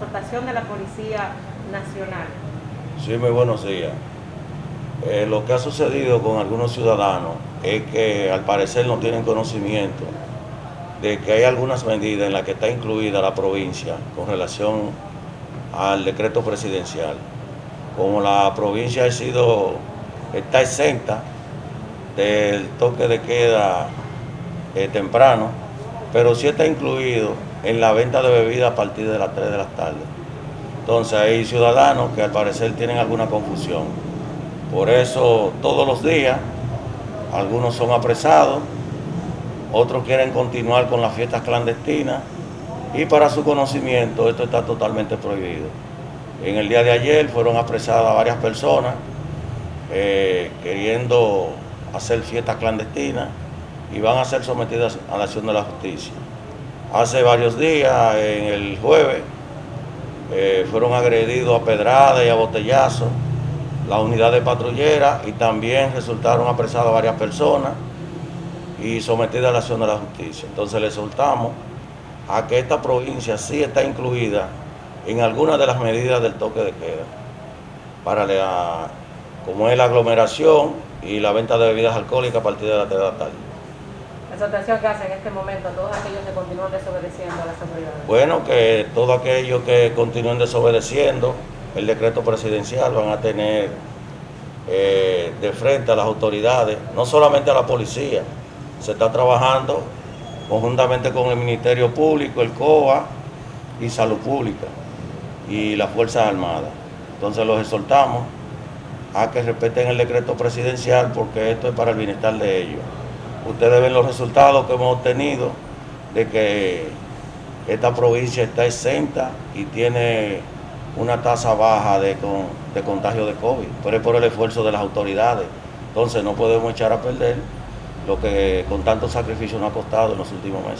dotación de la Policía Nacional. Sí, muy buenos días. Eh, lo que ha sucedido con algunos ciudadanos es que al parecer no tienen conocimiento de que hay algunas medidas en las que está incluida la provincia con relación al decreto presidencial. Como la provincia ha sido, está exenta del toque de queda eh, temprano, pero sí está incluido en la venta de bebidas a partir de las 3 de la tarde. Entonces hay ciudadanos que al parecer tienen alguna confusión. Por eso todos los días algunos son apresados, otros quieren continuar con las fiestas clandestinas y para su conocimiento esto está totalmente prohibido. En el día de ayer fueron apresadas varias personas eh, queriendo hacer fiestas clandestinas y van a ser sometidas a la acción de la justicia. Hace varios días, en el jueves, eh, fueron agredidos a pedrada y a botellazo la unidad de patrullera y también resultaron apresadas varias personas y sometidas a la acción de la justicia. Entonces le soltamos a que esta provincia sí está incluida en algunas de las medidas del toque de queda, para la, como es la aglomeración y la venta de bebidas alcohólicas a partir de la 3 de la tarde. Exhortación que hace en este momento a todos aquellos que continúan desobedeciendo a las autoridades. Bueno, que todos aquellos que continúen desobedeciendo el decreto presidencial van a tener eh, de frente a las autoridades, no solamente a la policía, se está trabajando conjuntamente con el Ministerio Público, el COA y Salud Pública y las Fuerzas Armadas. Entonces los exhortamos a que respeten el decreto presidencial porque esto es para el bienestar de ellos. Ustedes ven los resultados que hemos obtenido de que esta provincia está exenta y tiene una tasa baja de, contagio de COVID, pero es por el esfuerzo de las autoridades. Entonces no podemos echar a perder lo que con tanto sacrificio nos ha costado en los últimos meses.